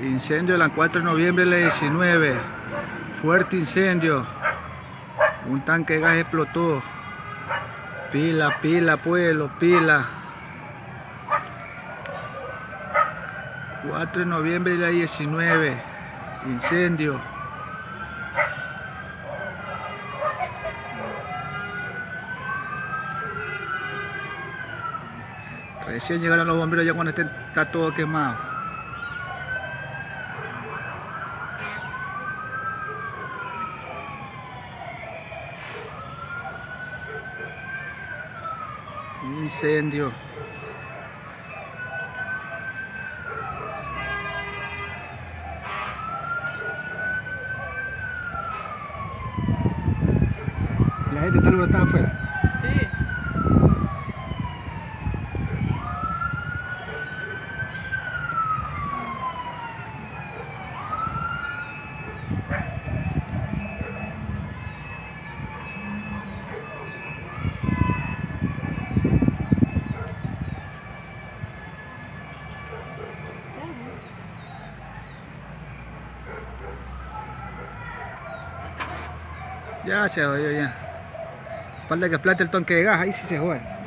Incendio el 4 de noviembre del 19. Fuerte incendio. Un tanque de gas explotó. Pila, pila, pueblo, pila. 4 de noviembre del 19. Incendio. Recién llegaron los bomberos ya cuando está todo quemado. Incendio. La gente está alborotada afuera. Ya se jodió ya. Falta que explote el tanque de gas, ahí sí se juega.